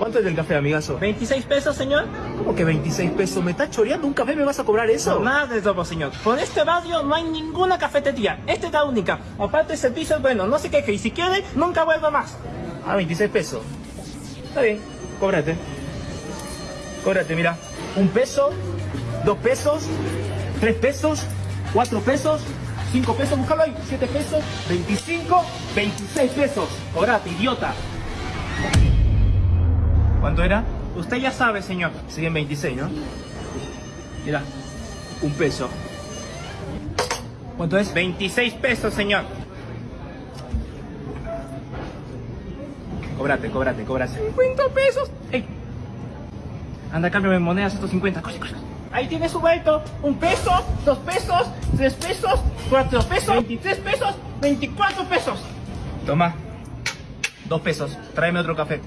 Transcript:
¿Cuánto es el café, amigazo? 26 pesos, señor. ¿Cómo que 26 pesos? ¿Me estás choreando un café? ¿Me vas a cobrar eso? No, nada de todo, señor. Por este barrio no hay ninguna cafetería. Esta es la única. Aparte, el servicio es bueno. No se queje. Y si quiere, nunca vuelva más. Ah, 26 pesos. Está bien, cóbrate. Cóbrate, mira. Un peso, dos pesos, tres pesos, cuatro pesos, cinco pesos, búscalo ahí, siete pesos, 25, 26 pesos. Cobrate, idiota. ¿Cuánto era? Usted ya sabe, señor. Siguen 26, ¿no? Mira, un peso. ¿Cuánto es? 26 pesos, señor. Cobrate, cobrate, cobrate. 50 pesos. ¡Ey! Anda, cámbiame monedas estos 50. Corre, corre. Ahí tiene su vuelto. Un peso, dos pesos, tres pesos, cuatro pesos, 23 pesos, 24 pesos. Toma. Dos pesos. Tráeme otro café.